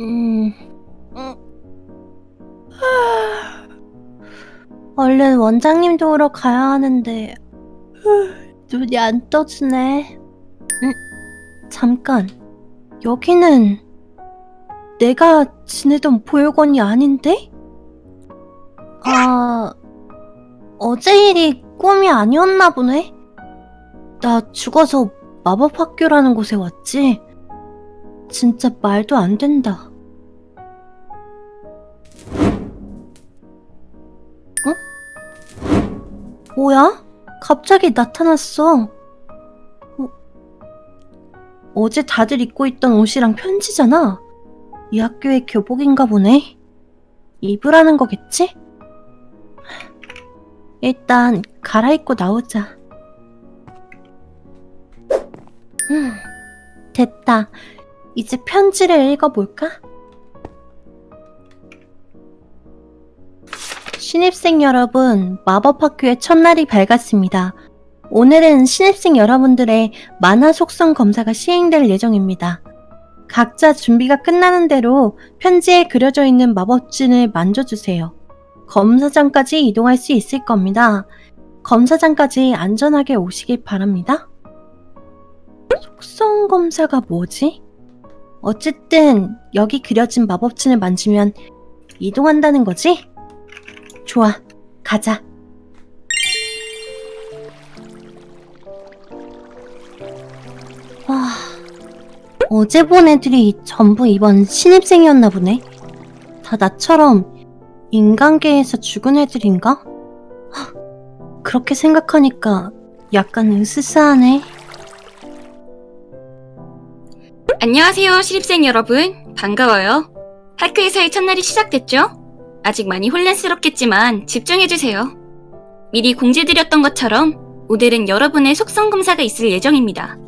음, 음. 하... 얼른 원장님 도우러 가야 하는데 눈이 안 떠지네. 음, 잠깐. 여기는 내가 지내던 보육원이 아닌데? 아, 어제 일이 꿈이 아니었나 보네? 나 죽어서 마법학교라는 곳에 왔지? 진짜 말도 안 된다. 어? 뭐야? 갑자기 나타났어. 어? 어제 다들 입고 있던 옷이랑 편지잖아. 이 학교의 교복인가 보네. 입으라는 거겠지? 일단 갈아입고 나오자. 음, 됐다. 이제 편지를 읽어볼까? 신입생 여러분, 마법학교의 첫날이 밝았습니다. 오늘은 신입생 여러분들의 만화 속성 검사가 시행될 예정입니다. 각자 준비가 끝나는 대로 편지에 그려져 있는 마법진을 만져주세요. 검사장까지 이동할 수 있을 겁니다. 검사장까지 안전하게 오시길 바랍니다. 속성 검사가 뭐지? 어쨌든 여기 그려진 마법진을 만지면 이동한다는 거지? 좋아, 가자. 와, 어제 본 애들이 전부 이번 신입생이었나 보네. 다 나처럼 인간계에서 죽은 애들인가? 하, 그렇게 생각하니까 약간 으스스하네. 안녕하세요, 신입생 여러분. 반가워요. 학교에서의 첫날이 시작됐죠? 아직 많이 혼란스럽겠지만 집중해주세요. 미리 공지드렸던 것처럼 오늘은 여러분의 속성 검사가 있을 예정입니다.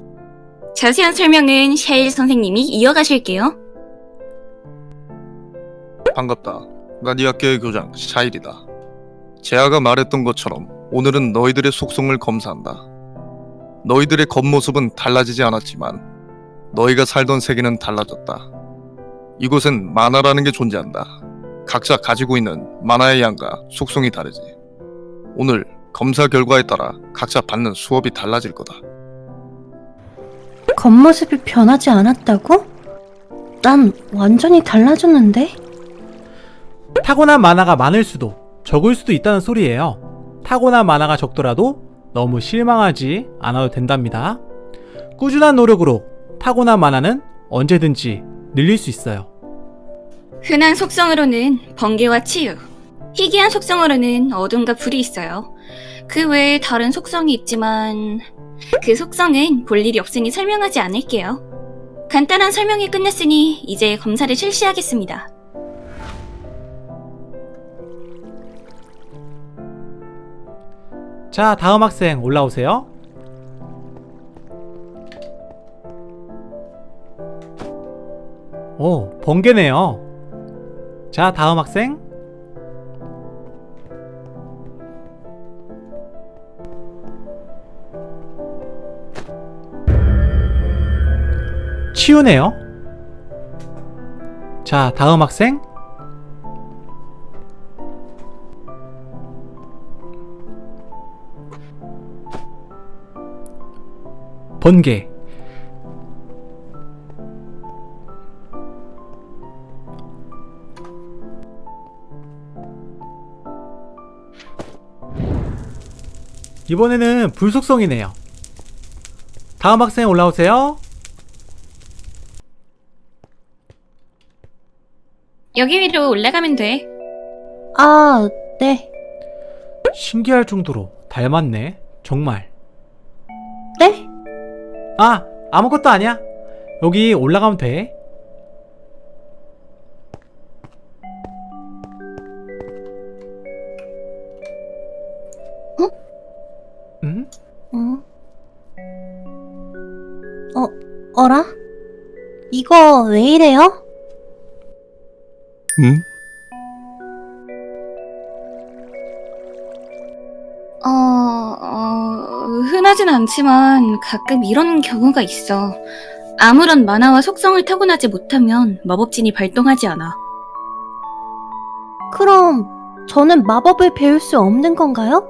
자세한 설명은 샤일 선생님이 이어가실게요. 반갑다. 난 이 학교의 교장 샤일이다. 제아가 말했던 것처럼 오늘은 너희들의 속성을 검사한다. 너희들의 겉모습은 달라지지 않았지만 너희가 살던 세계는 달라졌다. 이곳엔 만화라는 게 존재한다. 각자 가지고 있는 만화의 양과 속성이 다르지. 오늘 검사 결과에 따라 각자 받는 수업이 달라질 거다. 겉모습이 변하지 않았다고? 난 완전히 달라졌는데? 타고난 만화가 많을 수도 적을 수도 있다는 소리예요. 타고난 만화가 적더라도 너무 실망하지 않아도 된답니다. 꾸준한 노력으로 타고난 만화는 언제든지 늘릴 수 있어요. 흔한 속성으로는 번개와 치유, 희귀한 속성으로는 어둠과 불이 있어요. 그 외에 다른 속성이 있지만 그 속성은 볼 일이 없으니 설명하지 않을게요. 간단한 설명이 끝났으니 이제 검사를 실시하겠습니다. 자, 다음 학생 올라오세요. 오, 번개네요. 자, 다음 학생. 치우네요. 자, 다음 학생. 번개. 이번에는 불속성이네요. 다음 학생 올라오세요. 여기 위로 올라가면 돼. 아, 네. 신기할 정도로 닮았네. 정말. 네? 아, 아무것도 아니야. 여기 올라가면 돼. 이거 왜 이래요? 응? 어, 어, 흔하진 않지만 가끔 이런 경우가 있어. 아무런 만화와 속성을 타고나지 못하면 마법진이 발동하지 않아. 그럼 저는 마법을 배울 수 없는 건가요?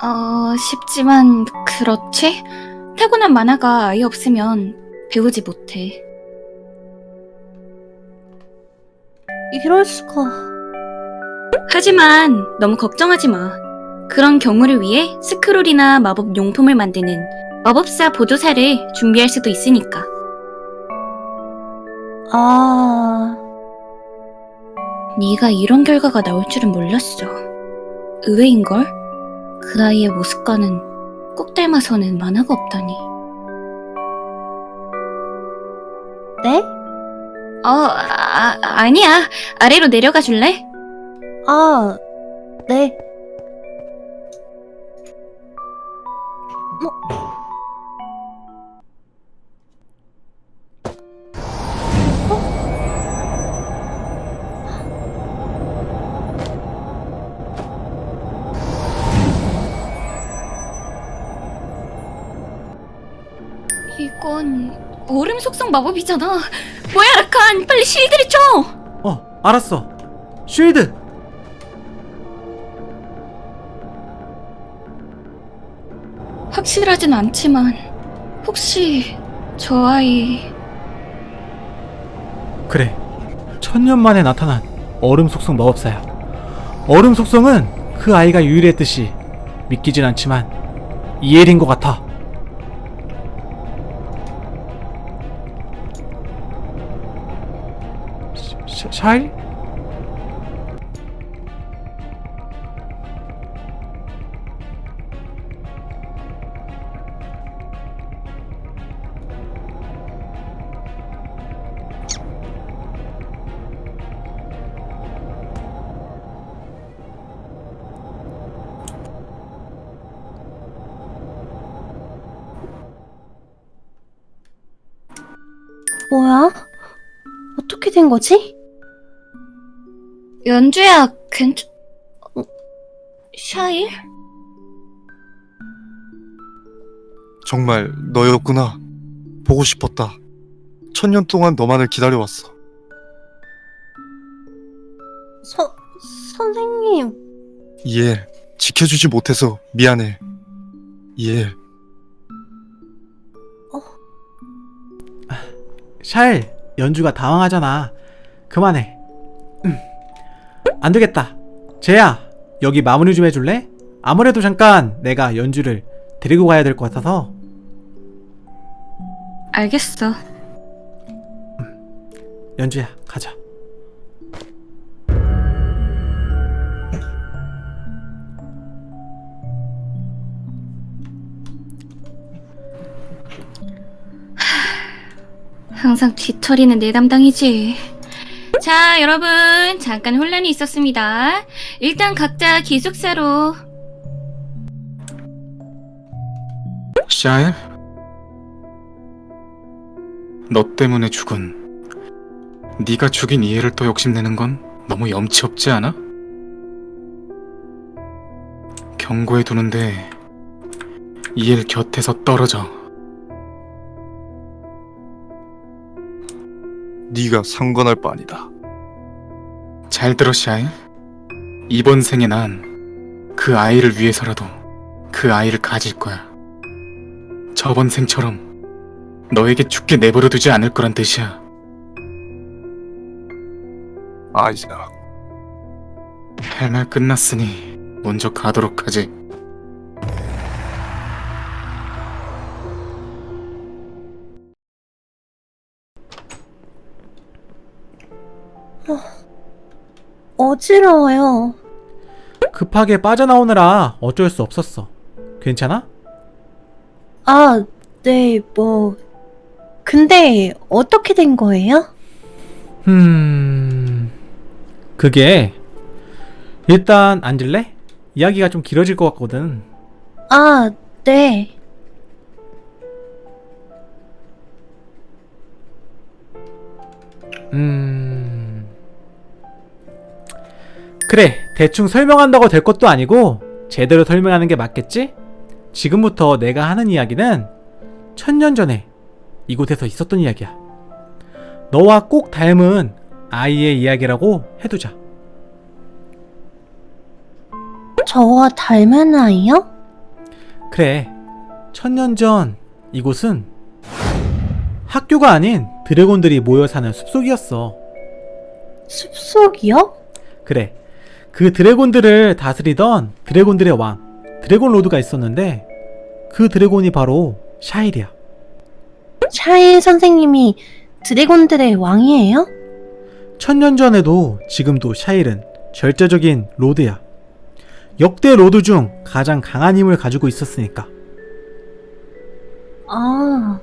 어, 쉽지만 그렇지? 타고난 만화가 아예 없으면 배우지 못해. 이럴 수가. 하지만 너무 걱정하지 마. 그런 경우를 위해 스크롤이나 마법 용품을 만드는 마법사 보조사를 준비할 수도 있으니까. 아, 네가 이런 결과가 나올 줄은 몰랐어. 의외인걸? 그 아이의 모습과는 꼭 닮아서는 만화가 없다니. 네? 어, 아, 아니야. 아래로 내려가 줄래? 아, 네. 뭐? 이건 얼음 속성 마법이잖아. 뭐야, 라칸. 빨리 실드를 쳐! 어, 알았어. 쉴드! 확실하진 않지만 혹시 저 아이 그래. 천년 만에 나타난 얼음 속성 마법사야. 얼음 속성은 그 아이가 유일했듯이 믿기진 않지만 이엘인 것 같아. 샤, 샤일? 뭐야? 어떻게 된 거지? 연주야 괜찮... 어, 샤일? 정말 너였구나. 보고 싶었다. 천년 동안 너만을 기다려왔어. 서, 선생님. 이엘, 지켜주지 못해서 미안해. 이엘, 샤일, 연주가 당황하잖아. 그만해. 음. 안 되겠다. 쟤야, 여기 마무리 좀 해줄래? 아무래도 잠깐 내가 연주를 데리고 가야 될 것 같아서. 알겠어 연주야, 가자. 항상 뒤처리는 내 담당이지 자 여러분 잠깐 혼란이 있었습니다 일단 각자 기숙사로 샤엘? 너 때문에 죽은 네가 죽인 이해를 또 욕심내는 건 너무 염치 없지 않아? 경고해 두는데 이엘 곁에서 떨어져 네가 상관할 바 아니다. 잘 들어 샤엘 이번 생에 난 그 아이를 위해서라도 그 아이를 가질 거야. 저번 생처럼 너에게 죽게 내버려 두지 않을 거란 뜻이야. 아이작, 할 말 끝났으니 먼저 가도록 하지. 어지러워요. 급하게 빠져나오느라 어쩔 수 없었어. 괜찮아? 아, 네, 뭐. 근데 어떻게 된 거예요? 음... 그게 일단 앉을래? 이야기가 좀 길어질 것 같거든. 아, 네. 음... 그래, 대충 설명한다고 될 것도 아니고 제대로 설명하는 게 맞겠지? 지금부터 내가 하는 이야기는 천년 전에 이곳에서 있었던 이야기야. 너와 꼭 닮은 아이의 이야기라고 해두자. 저와 닮은 아이요? 그래. 천년 전 이곳은 학교가 아닌 드래곤들이 모여 사는 숲속이었어. 숲속이요? 그래. 그 드래곤들을 다스리던 드래곤들의 왕, 드래곤 로드가 있었는데 그 dragon이 바로 샤일이야. 샤일 선생님이 dragon들의 왕이에요? 천년 전에도 지금도 샤일은 절대적인 lord야. 역대 lord 중 가장 강한 힘을 가지고 있었으니까. 아,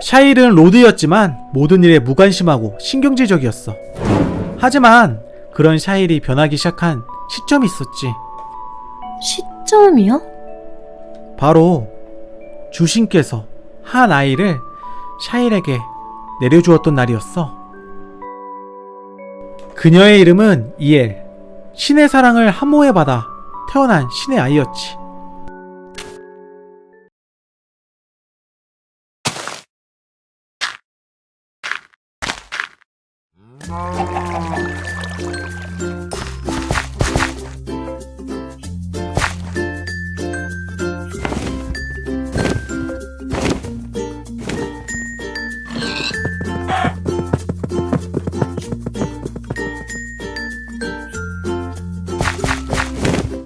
샤일은 lord였지만 모든 일에 무관심하고 신경질적이었어. 하지만 그런 샤일이 변하기 시작한 시점이 있었지. 시점이요? 바로 주신께서 한 아이를 샤일에게 내려주었던 날이었어. 그녀의 이름은 이엘. 신의 사랑을 함모해 받아 태어난 신의 아이였지.